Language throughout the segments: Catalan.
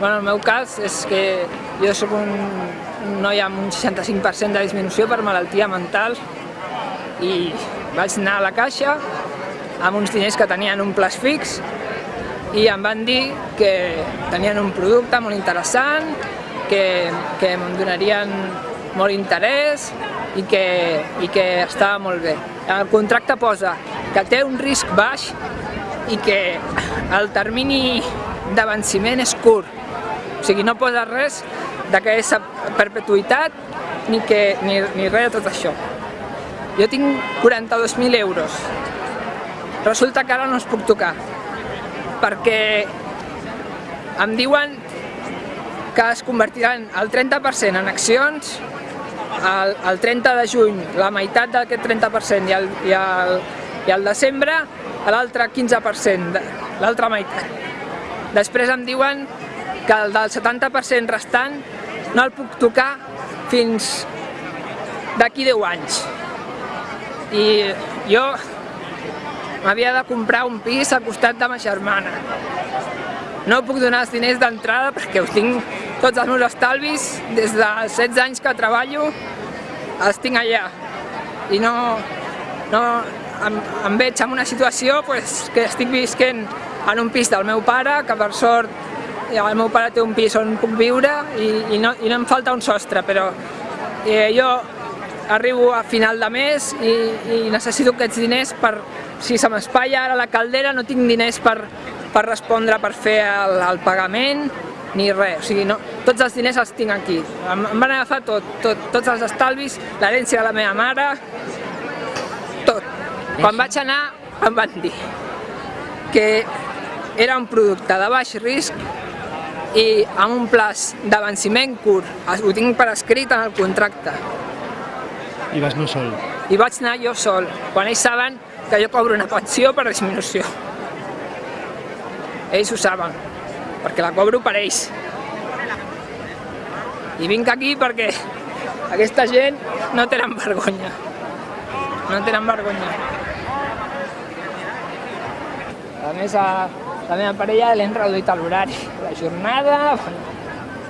Bueno, el meu cas és que jo sóc un, noi amb un 65% de disminució per malaltia mental i vaig anar a la caixa amb uns diners que tenien un plaç fix i em van dir que tenien un producte molt interessant, que, que em donarien molt interès i que, i que estava molt bé. El contracte posa que té un risc baix i que el termini de venciment és curt. O sigui, no posa res de que és a perpetuïtat ni, que, ni, ni res de tot això. Jo tinc 42.000 euros. Resulta que ara no els puc tocar, perquè em diuen que es convertiran el 30% en accions, el, el 30 de juny la meitat d'aquest 30% i el, i el, i el desembre l'altre 15%, l'altra meitat. Després em diuen que el del 70% restant no el puc tocar fins d'aquí 10 anys. I jo m'havia de comprar un pis al costat de ma germana. No puc donar els diners d'entrada perquè ho tinc tots els meus estalvis, des dels 16 anys que treballo, els tinc allà. I no, no em, em veig en una situació pues, que estic visquent en un pis del meu pare, que per sort el meu pare té un pis on puc viure i, i, no, i no em falta un sostre, però eh, jo arribo a final de mes i, i necessito aquests diners per, si se m'espatlla ara la caldera, no tinc diners per, per respondre, per fer el, el pagament, ni res, o sigui, no, tots els diners els tinc aquí. Em, em van agafar tot, tot, tots els estalvis, l'herència de la meva mare, tot. Quan vaig anar em van dir que era un producte de baix risc i amb un plaç de venciment curt. Ho tinc per escrit en el contracte. I vas anar sol? I vaig anar jo sol, quan ells saben que jo cobro una pensió per disminució. Ells ho saben, perquè la cobro per ells. I vinc aquí perquè aquesta gent no tenen vergonya. No tenen vergonya. A més, a, la meva parella l'hem reduït a l'horari, la jornada,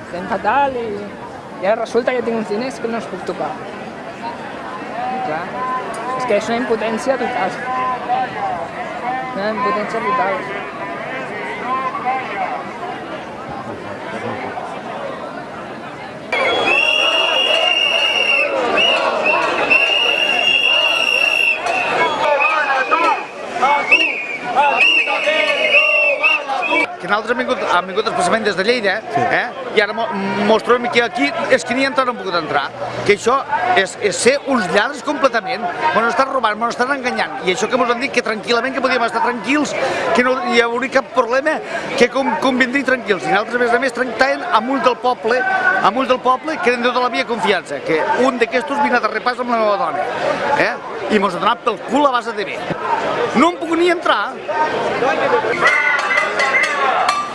estem fatal i, i ara resulta que tinc uns diners que no els puc tocar. I clar, és que és una impotència total. Una impotència total. Que nosaltres hem vingut, hem vingut especialment des de Lleida, sí. eh? i ara mos trobem que aquí és que ni entrar no han pogut entrar. Que això és, és ser uns lladres completament, ens estan robant, ens estan enganyant, i això que ens han dit que tranquil·lament que podíem estar tranquils, que no hi hauria cap problema, que com, convindrien tranquils. I nosaltres, a més a més, tractaven amb ulls del poble, amb ulls del poble, que eren de tota la via confiança, que un d'aquestos vine de repàs amb la meva dona, eh? i mos ha donat pel cul a base de bé. No em puc ni entrar. Yeah.